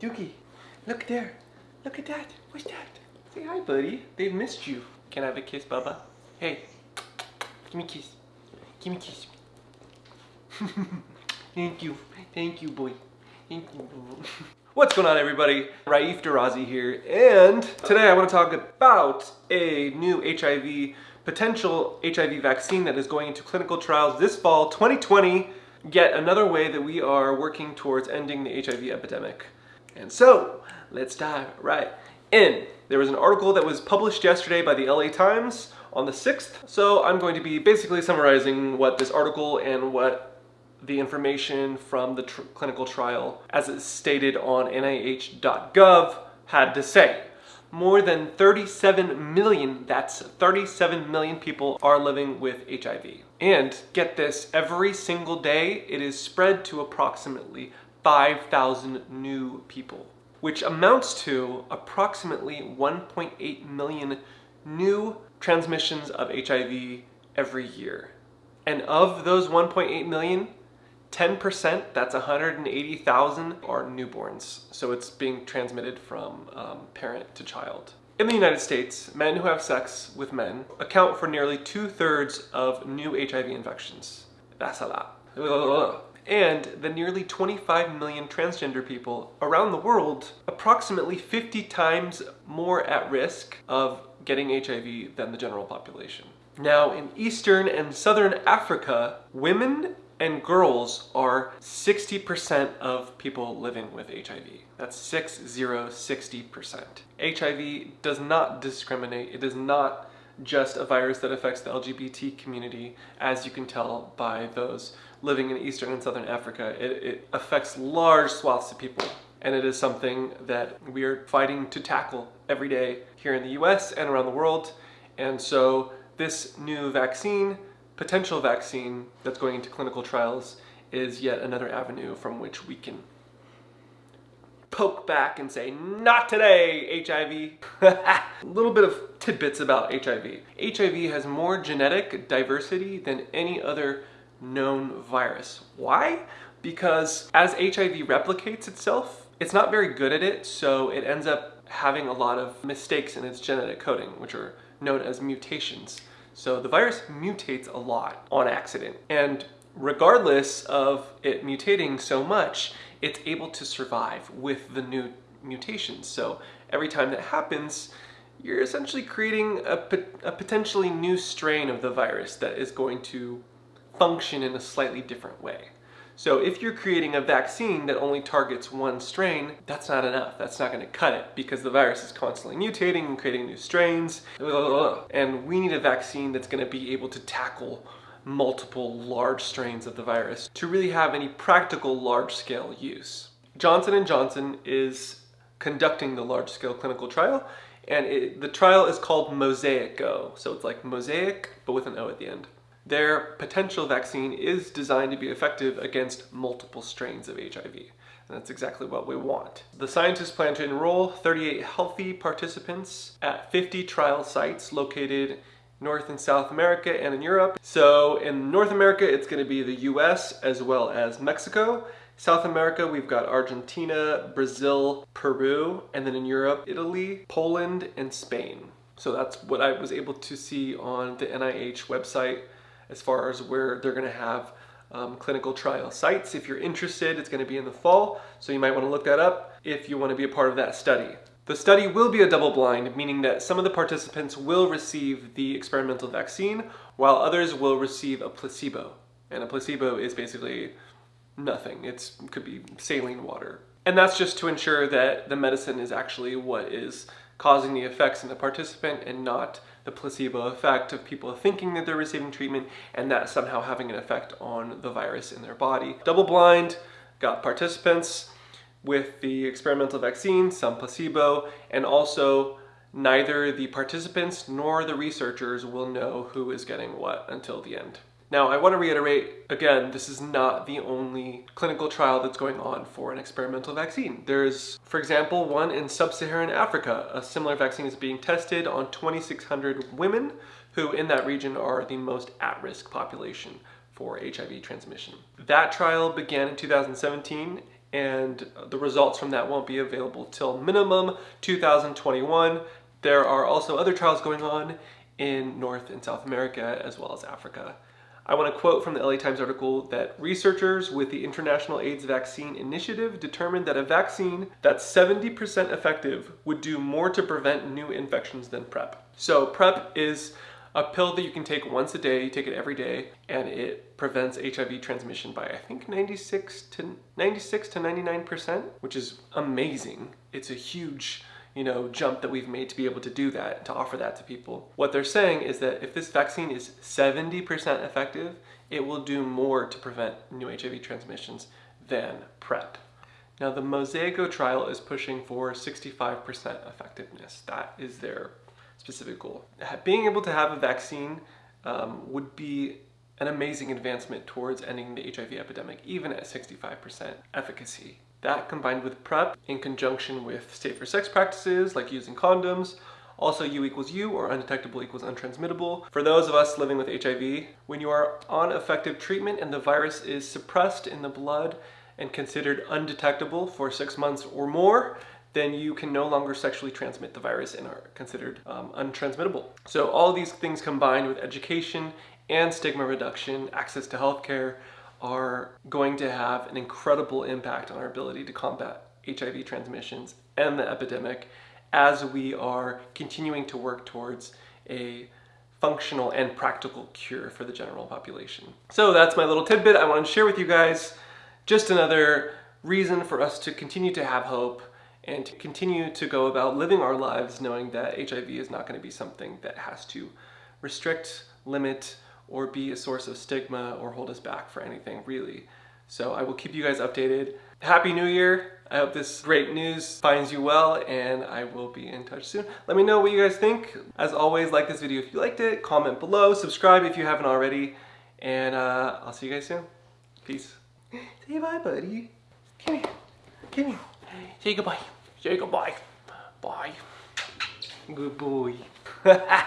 Dookie, look there. Look at that. What's that? Say hi, buddy. They've missed you. Can I have a kiss, Bubba? Hey, give me a kiss. Give me a kiss. Thank you. Thank you, boy. Thank you. boy. What's going on, everybody? Raif Darazi here, and today I want to talk about a new HIV, potential HIV vaccine that is going into clinical trials this fall, 2020. Yet another way that we are working towards ending the HIV epidemic. And so, let's dive right in. There was an article that was published yesterday by the LA Times on the 6th. So I'm going to be basically summarizing what this article and what the information from the tr clinical trial, as it's stated on NIH.gov, had to say. More than 37 million, that's 37 million people are living with HIV. And get this, every single day it is spread to approximately 5,000 new people, which amounts to approximately 1.8 million new transmissions of HIV every year. And of those 1.8 million, 10%, that's 180,000, are newborns. So it's being transmitted from um, parent to child. In the United States, men who have sex with men account for nearly two-thirds of new HIV infections. That's a lot. And the nearly 25 million transgender people around the world, approximately 50 times more at risk of getting HIV than the general population. Now, in Eastern and Southern Africa, women and girls are 60% of people living with HIV. That's 60, 60%. HIV does not discriminate. It is not just a virus that affects the LGBT community, as you can tell by those living in Eastern and Southern Africa. It, it affects large swaths of people, and it is something that we are fighting to tackle every day here in the US and around the world. And so this new vaccine potential vaccine that's going into clinical trials is yet another avenue from which we can poke back and say, not today, HIV. a little bit of tidbits about HIV. HIV has more genetic diversity than any other known virus. Why? Because as HIV replicates itself, it's not very good at it, so it ends up having a lot of mistakes in its genetic coding, which are known as mutations. So the virus mutates a lot on accident. And regardless of it mutating so much, it's able to survive with the new mutations. So every time that happens, you're essentially creating a, a potentially new strain of the virus that is going to function in a slightly different way. So if you're creating a vaccine that only targets one strain, that's not enough. That's not gonna cut it because the virus is constantly mutating and creating new strains. And we need a vaccine that's gonna be able to tackle multiple large strains of the virus to really have any practical large-scale use. Johnson & Johnson is conducting the large-scale clinical trial and it, the trial is called Mosaico. So it's like mosaic, but with an O at the end. Their potential vaccine is designed to be effective against multiple strains of HIV. And that's exactly what we want. The scientists plan to enroll 38 healthy participants at 50 trial sites located North and South America and in Europe. So in North America, it's gonna be the US as well as Mexico. South America, we've got Argentina, Brazil, Peru, and then in Europe, Italy, Poland, and Spain. So that's what I was able to see on the NIH website as far as where they're going to have um, clinical trial sites. If you're interested, it's going to be in the fall, so you might want to look that up if you want to be a part of that study. The study will be a double blind, meaning that some of the participants will receive the experimental vaccine, while others will receive a placebo. And a placebo is basically nothing. It could be saline water. And that's just to ensure that the medicine is actually what is causing the effects in the participant and not the placebo effect of people thinking that they're receiving treatment and that somehow having an effect on the virus in their body. Double blind, got participants with the experimental vaccine, some placebo, and also neither the participants nor the researchers will know who is getting what until the end. Now, I want to reiterate, again, this is not the only clinical trial that's going on for an experimental vaccine. There's, for example, one in sub-Saharan Africa. A similar vaccine is being tested on 2,600 women who in that region are the most at-risk population for HIV transmission. That trial began in 2017 and the results from that won't be available till minimum 2021. There are also other trials going on in North and South America as well as Africa. I want to quote from the LA Times article that researchers with the International AIDS Vaccine Initiative determined that a vaccine that's 70% effective would do more to prevent new infections than PrEP. So PrEP is a pill that you can take once a day, you take it every day, and it prevents HIV transmission by I think 96 to 96 to 99%, which is amazing. It's a huge you know, jump that we've made to be able to do that, to offer that to people. What they're saying is that if this vaccine is 70% effective, it will do more to prevent new HIV transmissions than PrEP. Now the Mosaico trial is pushing for 65% effectiveness. That is their specific goal. Being able to have a vaccine um, would be an amazing advancement towards ending the HIV epidemic, even at 65% efficacy. That combined with PrEP in conjunction with safer sex practices like using condoms, also U equals U or undetectable equals untransmittable. For those of us living with HIV, when you are on effective treatment and the virus is suppressed in the blood and considered undetectable for six months or more, then you can no longer sexually transmit the virus and are considered um, untransmittable. So all these things combined with education and stigma reduction, access to healthcare, are going to have an incredible impact on our ability to combat HIV transmissions and the epidemic as we are continuing to work towards a functional and practical cure for the general population. So that's my little tidbit I want to share with you guys. Just another reason for us to continue to have hope and to continue to go about living our lives knowing that HIV is not going to be something that has to restrict, limit, or be a source of stigma or hold us back for anything really. So I will keep you guys updated. Happy New Year. I hope this great news finds you well and I will be in touch soon. Let me know what you guys think. As always, like this video if you liked it, comment below, subscribe if you haven't already, and uh, I'll see you guys soon. Peace. Say bye, buddy. Come here. Come here. Say goodbye. Say goodbye. Bye. Good boy.